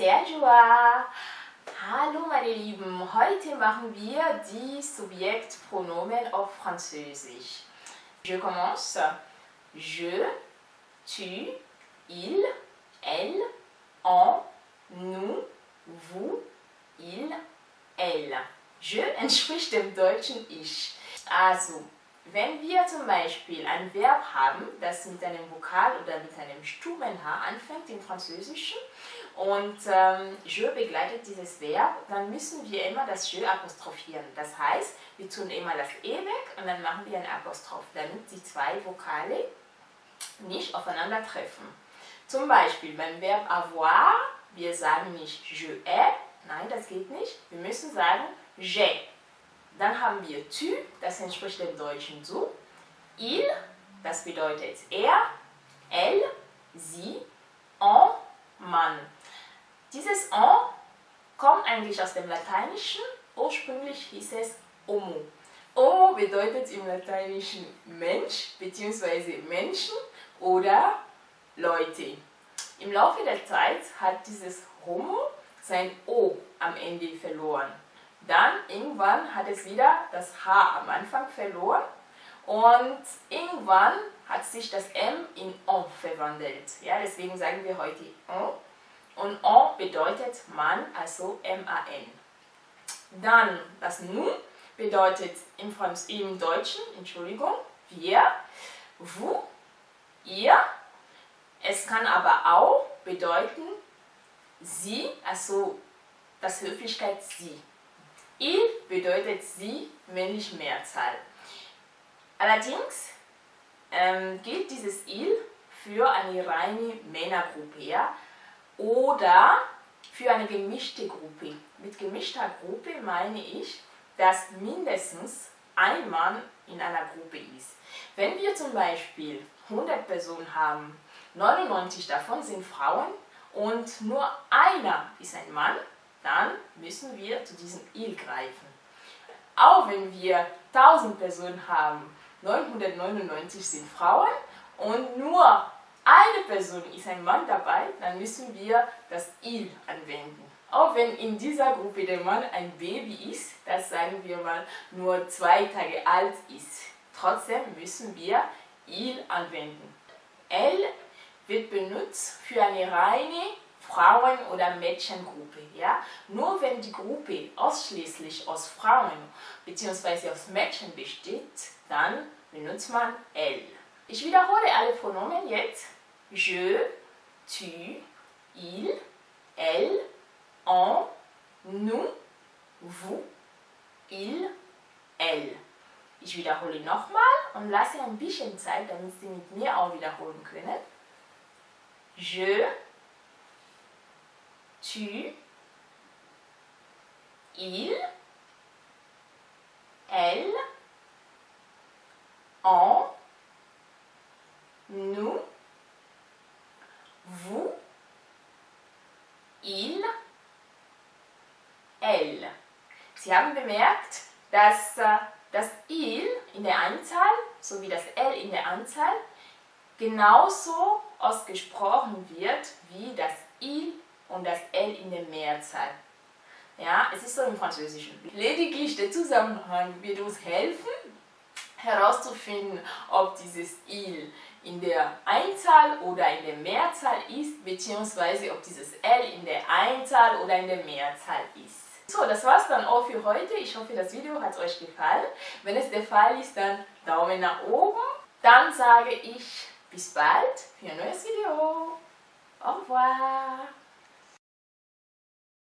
Joa. Hallo meine Lieben, heute machen wir die Subjektpronomen auf Französisch. Je commence. Je, tu, il, elle, on, nous, vous, il, elle. Je entspricht dem deutschen Ich. Also, wenn wir zum Beispiel ein Verb haben, das mit einem Vokal oder mit einem stummen H anfängt im Französischen und ähm, je begleitet dieses Verb, dann müssen wir immer das je apostrophieren. Das heißt, wir tun immer das e weg und dann machen wir ein Apostroph, damit die zwei Vokale nicht aufeinandertreffen. Zum Beispiel beim Verb avoir, wir sagen nicht je ai, nein, das geht nicht. Wir müssen sagen j'ai. Dann haben wir tu, das entspricht dem deutschen du. Il, das bedeutet er. Elle, sie. On, Mann. Dieses on kommt eigentlich aus dem Lateinischen. Ursprünglich hieß es homo. Homo bedeutet im Lateinischen Mensch bzw. Menschen oder Leute. Im Laufe der Zeit hat dieses Homo sein O am Ende verloren. Dann irgendwann hat es wieder das H am Anfang verloren und irgendwann hat sich das M in on verwandelt. Ja, deswegen sagen wir heute on. Und on bedeutet Mann, also M-A-N. Dann das nu bedeutet im, Franz im Deutschen, Entschuldigung, wir, vous, ihr. Es kann aber auch bedeuten sie, also das Höflichkeit sie. Il bedeutet sie, männlich Mehrzahl. Allerdings ähm, gilt dieses il für eine reine Männergruppe ja? Oder für eine gemischte Gruppe. Mit gemischter Gruppe meine ich, dass mindestens ein Mann in einer Gruppe ist. Wenn wir zum Beispiel 100 Personen haben, 99 davon sind Frauen und nur einer ist ein Mann, dann müssen wir zu diesem il greifen. Auch wenn wir 1000 Personen haben, 999 sind Frauen und nur eine Person ist ein Mann dabei, dann müssen wir das il anwenden. Auch wenn in dieser Gruppe der Mann ein Baby ist, das sagen wir mal nur zwei Tage alt ist. Trotzdem müssen wir il anwenden. Elle wird benutzt für eine reine Frauen- oder Mädchengruppe. Ja? Nur wenn die Gruppe ausschließlich aus Frauen bzw. aus Mädchen besteht, dann benutzt man elle. Ich wiederhole alle Pronomen jetzt. Je, tu, il, elle, on, nous, vous, il, elle. Ich wiederhole nochmal und lasse ein bisschen Zeit, damit Sie mit mir auch wiederholen können. Je, tu, il, elle, on, il, elle. Sie haben bemerkt, dass äh, das il in der Einzahl sowie das l in der Anzahl genauso ausgesprochen wird wie das il und das L in der Mehrzahl. Ja, es ist so im Französischen. Lediglich der Zusammenhang wird uns helfen, herauszufinden, ob dieses il in der Einzahl oder in der Mehrzahl ist, beziehungsweise ob dieses L in der Einzahl oder in der Mehrzahl ist. So, das war's dann auch für heute. Ich hoffe, das Video hat euch gefallen. Wenn es der Fall ist, dann Daumen nach oben. Dann sage ich bis bald für ein neues Video. Au revoir